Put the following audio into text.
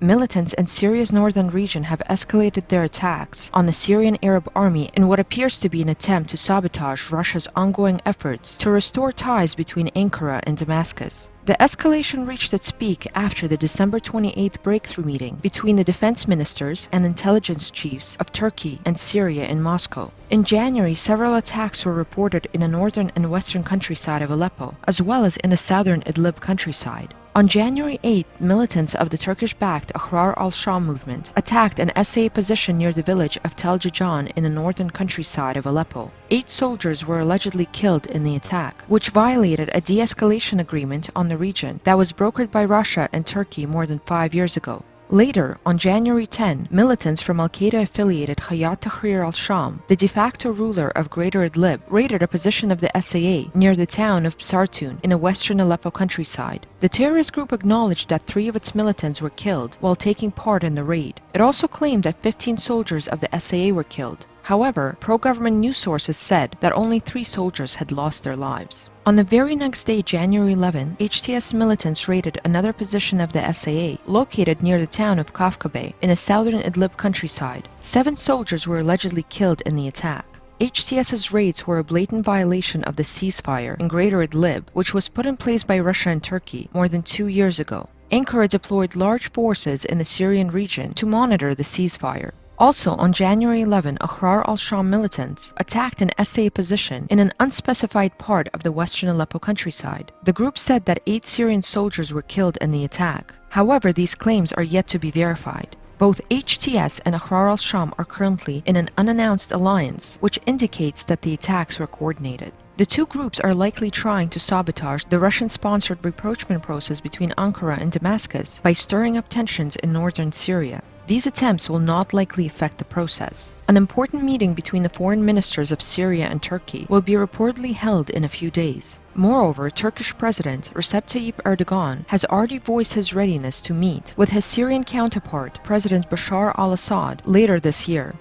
militants in Syria's northern region have escalated their attacks on the Syrian Arab army in what appears to be an attempt to sabotage Russia's ongoing efforts to restore ties between Ankara and Damascus. The escalation reached its peak after the December 28th breakthrough meeting between the defense ministers and intelligence chiefs of Turkey and Syria in Moscow. In January, several attacks were reported in the northern and western countryside of Aleppo, as well as in the southern Idlib countryside. On January 8, militants of the Turkish-backed Ahrar al-Sham movement attacked an SAA position near the village of Tel Jajan in the northern countryside of Aleppo. Eight soldiers were allegedly killed in the attack, which violated a de-escalation agreement on the region that was brokered by Russia and Turkey more than five years ago. Later, on January 10, militants from al-Qaeda-affiliated Hayat Tahrir al-Sham, the de facto ruler of Greater Idlib, raided a position of the SAA near the town of Psartun in the western Aleppo countryside. The terrorist group acknowledged that three of its militants were killed while taking part in the raid. It also claimed that 15 soldiers of the SAA were killed. However, pro-government news sources said that only three soldiers had lost their lives. On the very next day, January 11, HTS militants raided another position of the SAA, located near the town of Kafkabe in the southern Idlib countryside. Seven soldiers were allegedly killed in the attack. HTS's raids were a blatant violation of the ceasefire in Greater Idlib, which was put in place by Russia and Turkey more than two years ago. Ankara deployed large forces in the Syrian region to monitor the ceasefire. Also, on January 11, Ahrar al-Sham militants attacked an SAA position in an unspecified part of the western Aleppo countryside. The group said that eight Syrian soldiers were killed in the attack. However, these claims are yet to be verified. Both HTS and Ahrar al-Sham are currently in an unannounced alliance, which indicates that the attacks were coordinated. The two groups are likely trying to sabotage the Russian-sponsored rapprochement process between Ankara and Damascus by stirring up tensions in northern Syria. These attempts will not likely affect the process. An important meeting between the foreign ministers of Syria and Turkey will be reportedly held in a few days. Moreover, Turkish President Recep Tayyip Erdogan has already voiced his readiness to meet with his Syrian counterpart, President Bashar al-Assad, later this year.